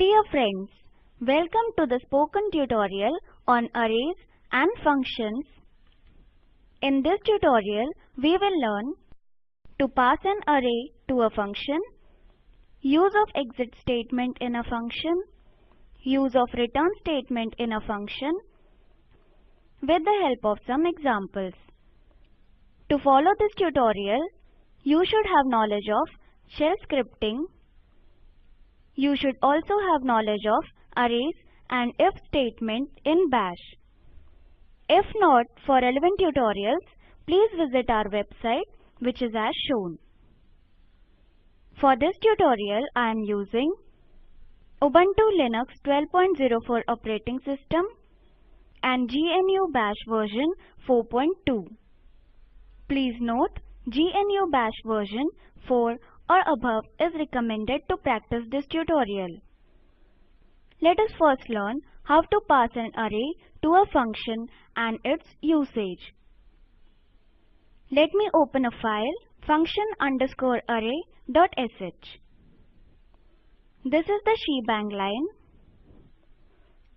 Dear friends, welcome to the spoken tutorial on arrays and functions. In this tutorial, we will learn to pass an array to a function, use of exit statement in a function, use of return statement in a function, with the help of some examples. To follow this tutorial, you should have knowledge of shell scripting. You should also have knowledge of arrays and if statement in bash. If not, for relevant tutorials, please visit our website which is as shown. For this tutorial, I am using Ubuntu Linux 12.04 operating system and GNU Bash version 4.2. Please note, GNU Bash version 4 or above is recommended to practice this tutorial. Let us first learn how to pass an array to a function and its usage. Let me open a file function underscore array dot sh. This is the shebang line.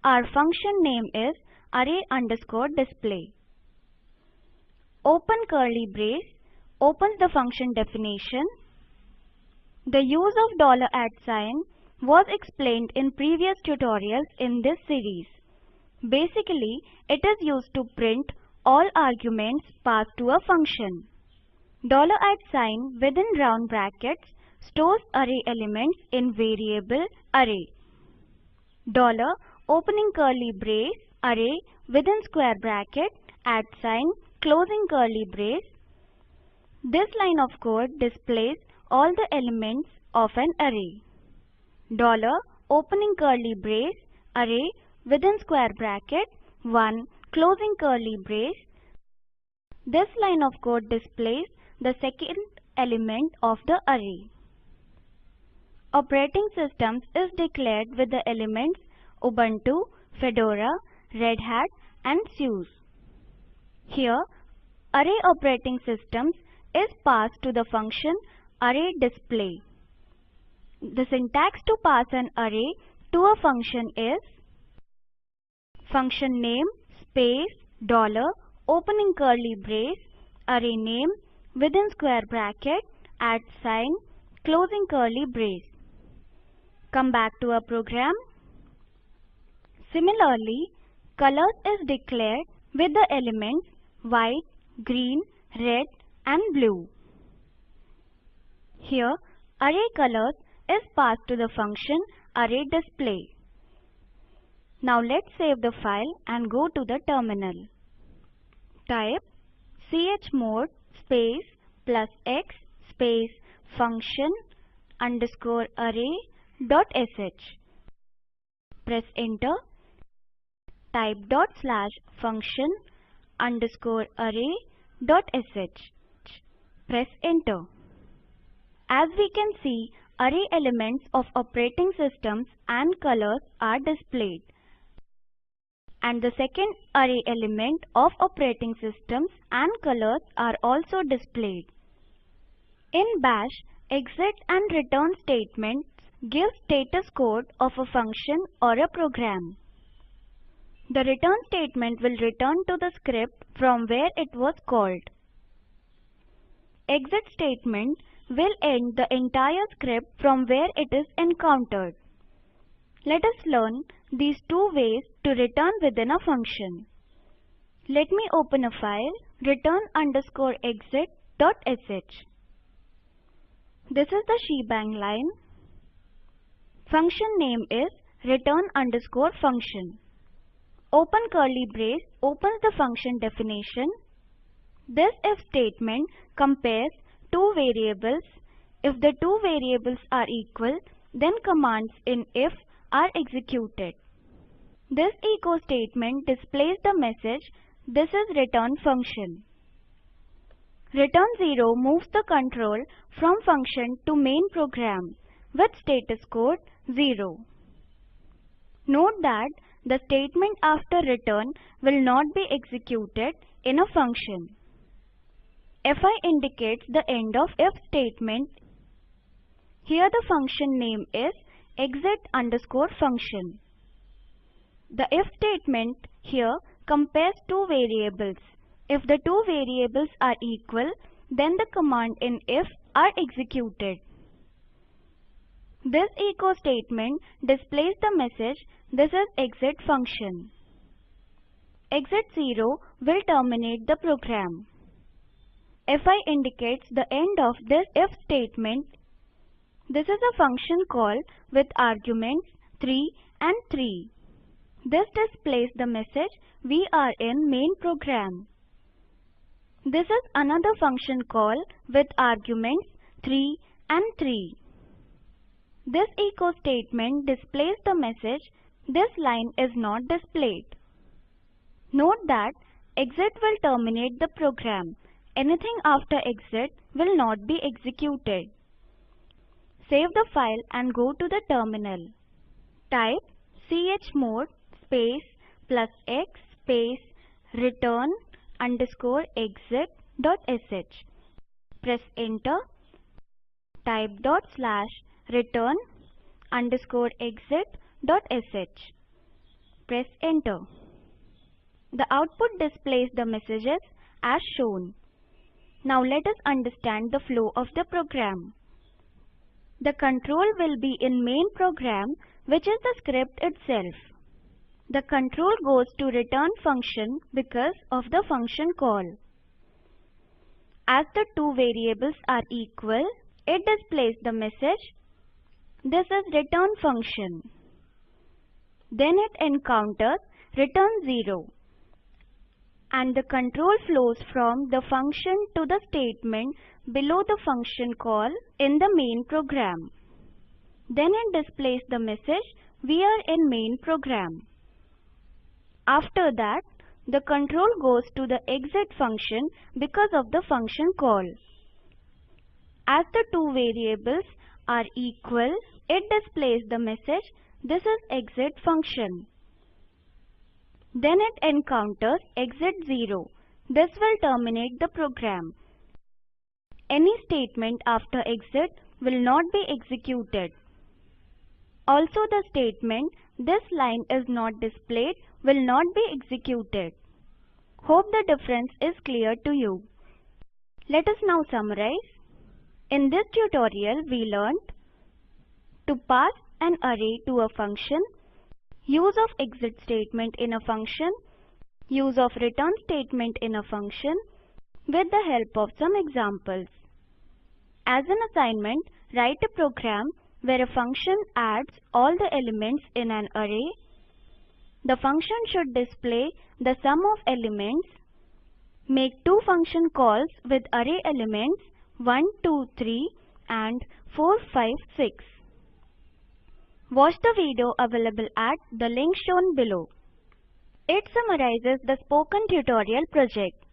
Our function name is array underscore display. Open curly brace opens the function definition. The use of dollar $at sign was explained in previous tutorials in this series. Basically, it is used to print all arguments passed to a function. Dollar $at sign within round brackets stores array elements in variable array. Dollar opening curly brace array within square bracket at sign closing curly brace. This line of code displays all the elements of an array. Dollar opening curly brace array within square bracket 1 closing curly brace. This line of code displays the second element of the array. Operating systems is declared with the elements Ubuntu, Fedora, Red Hat and SUSE. Here, array operating systems is passed to the function array display. The syntax to pass an array to a function is function name space dollar opening curly brace array name within square bracket at sign closing curly brace. Come back to our program. Similarly, colors is declared with the elements white, green, red and blue. Here, array colors is passed to the function array display. Now let's save the file and go to the terminal. Type chmod space plus x space function underscore array dot sh. Press enter. Type dot slash function underscore array dot sh. Press enter. As we can see, array elements of operating systems and colors are displayed. And the second array element of operating systems and colors are also displayed. In bash, exit and return statements give status code of a function or a program. The return statement will return to the script from where it was called. Exit statement will end the entire script from where it is encountered. Let us learn these two ways to return within a function. Let me open a file return underscore exit dot sh. This is the shebang line. Function name is return underscore function. Open curly brace opens the function definition. This if statement compares two variables. If the two variables are equal, then commands in if are executed. This echo statement displays the message this is return function. Return 0 moves the control from function to main program with status code 0. Note that the statement after return will not be executed in a function. Fi indicates the end of if statement. Here the function name is exit underscore function. The if statement here compares two variables. If the two variables are equal, then the command in if are executed. This echo statement displays the message this is exit function. Exit 0 will terminate the program. Fi indicates the end of this if statement. This is a function call with arguments 3 and 3. This displays the message we are in main program. This is another function call with arguments 3 and 3. This echo statement displays the message this line is not displayed. Note that exit will terminate the program. Anything after exit will not be executed. Save the file and go to the terminal. Type chmod space plus x space return underscore exit dot sh. Press enter. Type dot slash return underscore exit dot sh. Press enter. The output displays the messages as shown. Now let us understand the flow of the program. The control will be in main program which is the script itself. The control goes to return function because of the function call. As the two variables are equal, it displays the message this is return function. Then it encounters return 0 and the control flows from the function to the statement below the function call in the main program. Then it displays the message we are in main program. After that, the control goes to the exit function because of the function call. As the two variables are equal, it displays the message this is exit function. Then it encounters exit 0. This will terminate the program. Any statement after exit will not be executed. Also the statement this line is not displayed will not be executed. Hope the difference is clear to you. Let us now summarize. In this tutorial we learned to pass an array to a function, use of exit statement in a function, use of return statement in a function with the help of some examples. As an assignment, write a program where a function adds all the elements in an array. The function should display the sum of elements. Make two function calls with array elements 1, 2, 3 and 4, 5, 6. Watch the video available at the link shown below. It summarizes the spoken tutorial project.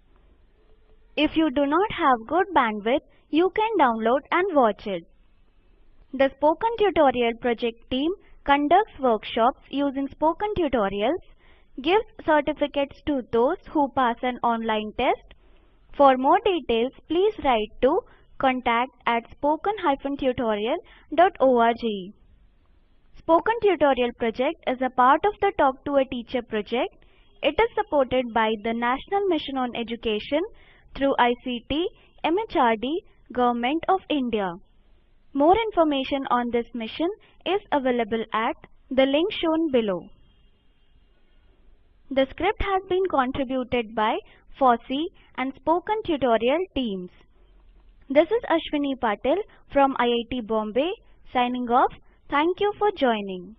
If you do not have good bandwidth, you can download and watch it. The Spoken Tutorial project team conducts workshops using spoken tutorials, gives certificates to those who pass an online test. For more details, please write to contact at spoken-tutorial.org. Spoken Tutorial project is a part of the Talk to a Teacher project. It is supported by the National Mission on Education through ICT, MHRD, Government of India. More information on this mission is available at the link shown below. The script has been contributed by FOSSEE and Spoken Tutorial teams. This is Ashwini Patil from IIT Bombay signing off. Thank you for joining.